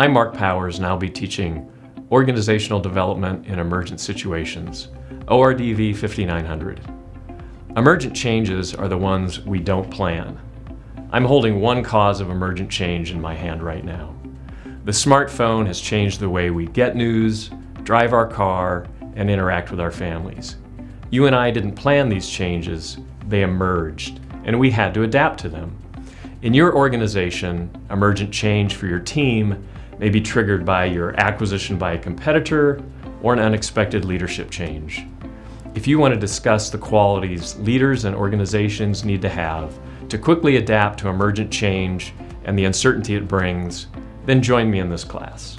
I'm Mark Powers and I'll be teaching Organizational Development in Emergent Situations, ORDV 5900. Emergent changes are the ones we don't plan. I'm holding one cause of emergent change in my hand right now. The smartphone has changed the way we get news, drive our car, and interact with our families. You and I didn't plan these changes, they emerged, and we had to adapt to them. In your organization, emergent change for your team may be triggered by your acquisition by a competitor or an unexpected leadership change. If you want to discuss the qualities leaders and organizations need to have to quickly adapt to emergent change and the uncertainty it brings, then join me in this class.